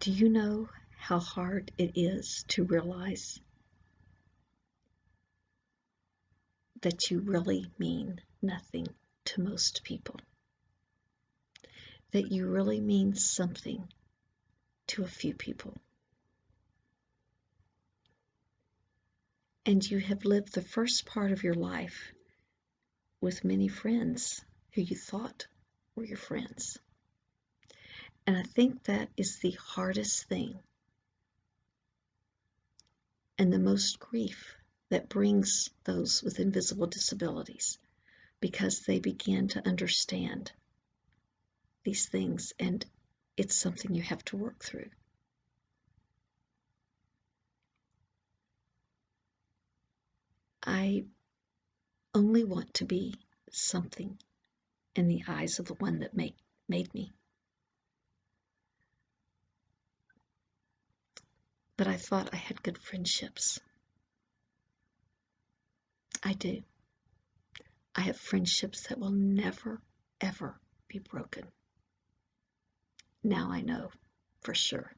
Do you know how hard it is to realize that you really mean nothing to most people? That you really mean something to a few people? And you have lived the first part of your life with many friends who you thought were your friends. And I think that is the hardest thing and the most grief that brings those with invisible disabilities because they begin to understand these things and it's something you have to work through. I only want to be something in the eyes of the one that made, made me. But I thought I had good friendships. I do. I have friendships that will never, ever be broken. Now I know for sure.